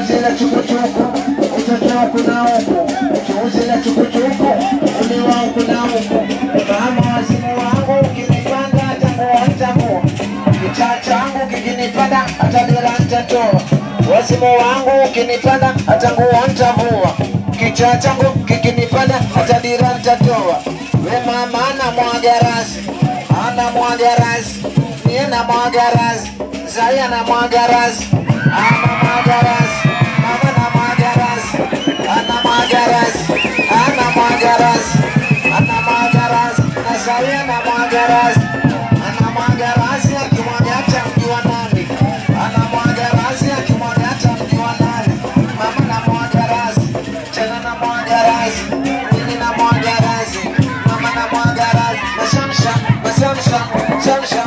ukiuzila chukuchuku ukitotoa huku na huku, ukiuzila chukuchuku uliwa huku na huku. Mama wazimu wangu ukinipanda tangu tangu, kichaa changu kikinipanda hata dira. Wazimu wangu ukinipanda hata nguo kichaa changu kikinipanda hata dira. We mama ana mwaga rasi, ana mwaga rasi, niye na mwaga rasi, Zaya na mwaga rasi, ama rasi, na Zai ana mwaga rasi, ana mwaga rasi, akimwaga hata mjua nani, ana mwaga rasi, akimwaga hata mjua nani, mama na mwaga rasi, tena na mwaga rasi, mimi na mwaga rasi, mama na mwaga rasi, mashamsha mashamsha mashamsha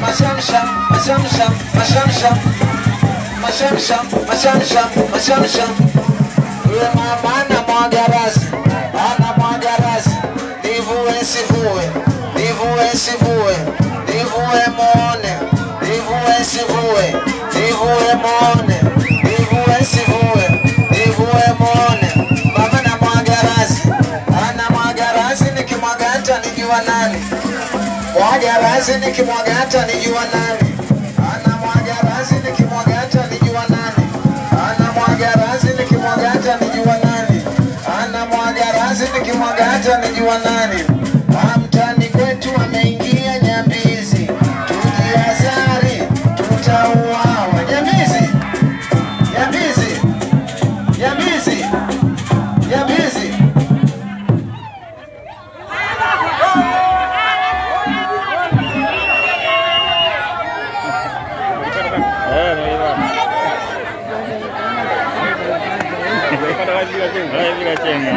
mashamsha mashamsha mashamsha mashamsha mashamsha mashamsha, yule mama ana sivue mone, divue sivue divue mone, divue sivue divue mone. Baba na mwaga rasi ana mwaga rasi nikimwaga nikimwaga hata nijua nani? Ana mwaga rasi nikimwaga hata nijua nani? Ana mwaga rasi nikimwaga hata nijua nani? Ana mwaga nikimwaga hata nijua nani がチェーンが。